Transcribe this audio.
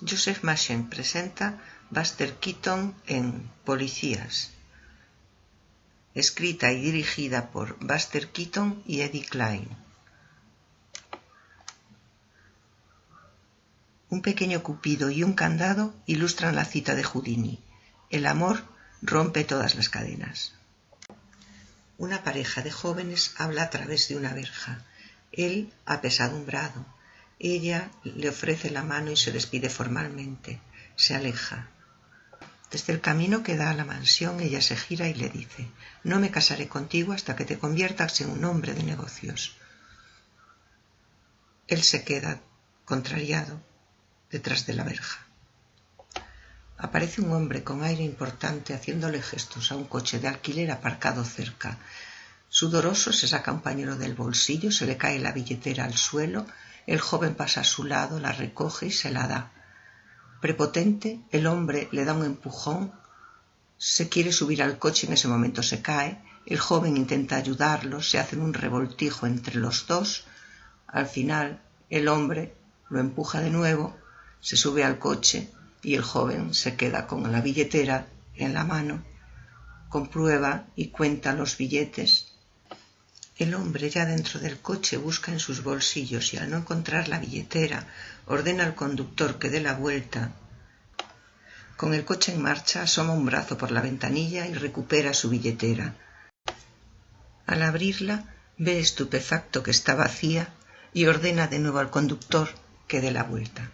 Joseph Machen presenta Buster Keaton en Policías, escrita y dirigida por Buster Keaton y Eddie Klein. Un pequeño cupido y un candado ilustran la cita de Houdini. El amor rompe todas las cadenas. Una pareja de jóvenes habla a través de una verja. Él apesadumbrado, ella le ofrece la mano y se despide formalmente. Se aleja. Desde el camino que da a la mansión, ella se gira y le dice, no me casaré contigo hasta que te conviertas en un hombre de negocios. Él se queda, contrariado, detrás de la verja. Aparece un hombre con aire importante haciéndole gestos a un coche de alquiler aparcado cerca. Sudoroso se saca un pañuelo del bolsillo, se le cae la billetera al suelo el joven pasa a su lado, la recoge y se la da. Prepotente, el hombre le da un empujón, se quiere subir al coche en ese momento se cae, el joven intenta ayudarlo, se hacen un revoltijo entre los dos, al final el hombre lo empuja de nuevo, se sube al coche y el joven se queda con la billetera en la mano, comprueba y cuenta los billetes el hombre ya dentro del coche busca en sus bolsillos y al no encontrar la billetera ordena al conductor que dé la vuelta. Con el coche en marcha asoma un brazo por la ventanilla y recupera su billetera. Al abrirla ve estupefacto que está vacía y ordena de nuevo al conductor que dé la vuelta.